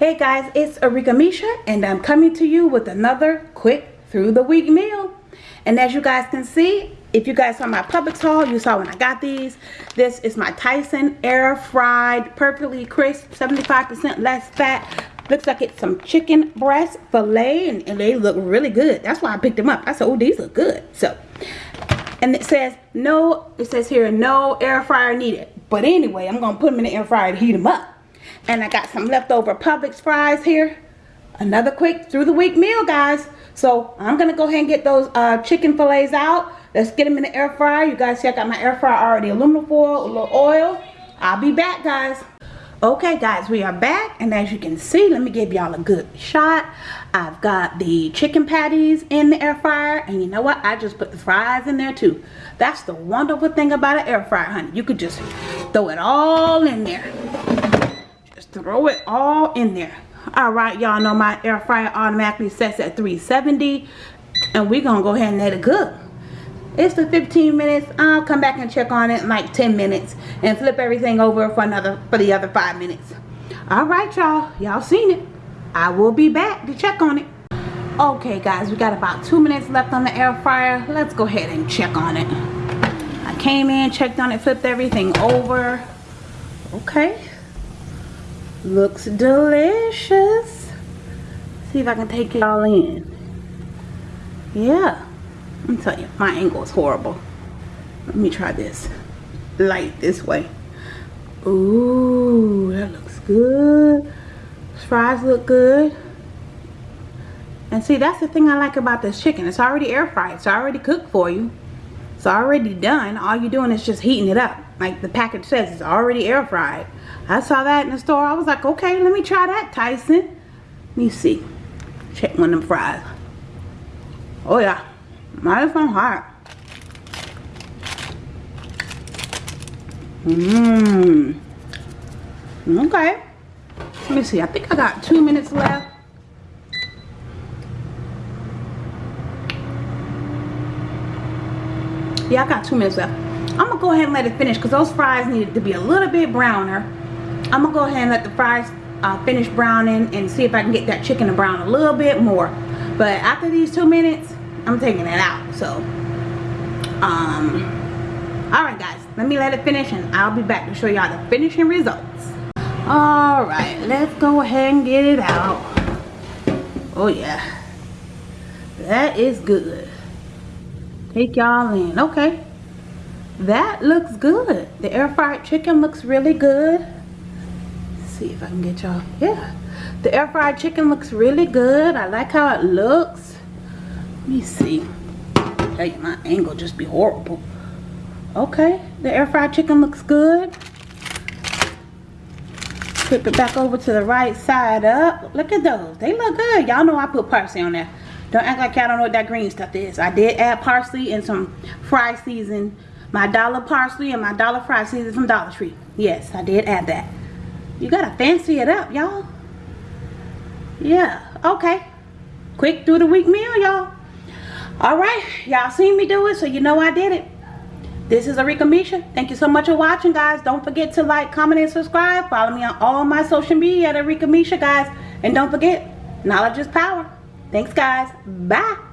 Hey guys, it's Arika Misha and I'm coming to you with another quick through the week meal. And as you guys can see, if you guys saw my Publix haul, you saw when I got these. This is my Tyson air fried, perfectly crisp, 75% less fat. Looks like it's some chicken breast filet and, and they look really good. That's why I picked them up. I said, oh, these look good. So, and it says no, it says here, no air fryer needed. But anyway, I'm going to put them in the air fryer to heat them up. And I got some leftover Publix fries here. Another quick through the week meal, guys. So I'm going to go ahead and get those uh, chicken fillets out. Let's get them in the air fryer. You guys see I got my air fryer already. Aluminum foil, a little oil. I'll be back, guys. Okay, guys, we are back. And as you can see, let me give y'all a good shot. I've got the chicken patties in the air fryer. And you know what? I just put the fries in there, too. That's the wonderful thing about an air fryer, honey. You could just throw it all in there throw it all in there. All right y'all know my air fryer automatically sets at 370 and we're gonna go ahead and let it cook. It's the 15 minutes. I'll come back and check on it in like 10 minutes and flip everything over for another for the other five minutes. All right y'all. Y'all seen it. I will be back to check on it. Okay guys we got about two minutes left on the air fryer. Let's go ahead and check on it. I came in checked on it flipped everything over. Okay Looks delicious. See if I can take it all in. Yeah. I'm telling you, my angle is horrible. Let me try this. Light this way. Ooh, that looks good. Fries look good. And see, that's the thing I like about this chicken. It's already air fried. It's already cooked for you. It's already done. All you're doing is just heating it up. Like the package says, it's already air fried. I saw that in the store. I was like, okay, let me try that, Tyson. Let me see. Check one of them fries. Oh, yeah. Nice and hot. Mmm. Okay. Let me see. I think I got two minutes left. Yeah, I got two minutes left. I'm to go ahead and let it finish because those fries needed to be a little bit browner. I'm to go ahead and let the fries uh, finish browning and see if I can get that chicken to brown a little bit more. But after these two minutes, I'm taking it out. So, um, alright guys, let me let it finish and I'll be back to show y'all the finishing results. Alright, let's go ahead and get it out. Oh yeah. That is good take y'all in okay that looks good. The air fried chicken looks really good. Let's see if I can get y'all. Yeah. The air fried chicken looks really good. I like how it looks. Let me see. Hey my angle just be horrible. Okay. The air fried chicken looks good. Flip it back over to the right side up. Look at those. They look good. Y'all know I put parsley on there. Don't act like y'all don't know what that green stuff is. I did add parsley and some fry season. My dollar parsley and my dollar fried season from Dollar Tree. Yes, I did add that. You gotta fancy it up, y'all. Yeah, okay. Quick through the week meal, y'all. Alright, y'all seen me do it, so you know I did it. This is Arika Misha. Thank you so much for watching, guys. Don't forget to like, comment, and subscribe. Follow me on all my social media at Arika Misha, guys. And don't forget, knowledge is power. Thanks, guys. Bye.